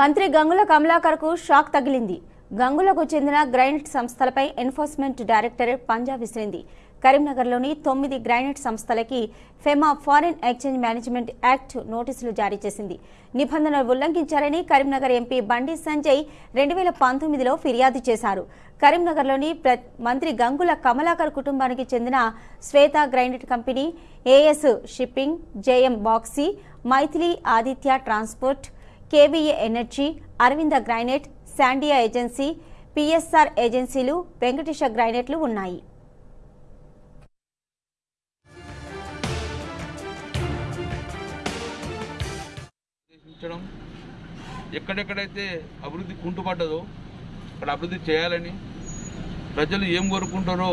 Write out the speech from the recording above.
మంత్రి గంగుల కమలాకర్కు షాక్ తగిలింది. గంగులకు చెందిన గ్రైనైట్ సంస్థలపై ఎన్ఫోర్స్మెంట్ డైరెక్టరేట్ పంజా విసిరింది. కరీంనగర్లోని తొమ్మిది గ్రైనైట్ సంస్థలకి FEMA foreign exchange management act నోటీసులు జారీ చేసింది. నిబంధనలు ఉల్లంఘించారని కరీంనగర్ ఎంపీ బండి సంజయ్ రెండు వేల పంతొమ్మిదిలో ఫిర్యాదు చేశారు. కరీంనగర్లోని మంత్రి గంగుల కమలాకర్ కుటుంబానికి చెందిన Shweta granite company AS shipping JM Baxi Maithili Aditya transport KVA energy Aravinda granite శాండియా agency PSR ఏజెన్సీలు వెంకటేశ గ్రైనైట్లు ఉన్నాయి. ఎక్కడెక్కడైతే అభివృద్ధి కుంటుపడ్డదో అక్కడ అభివృద్ధి చేయాలని ప్రజలు ఏం కోరుకుంటారో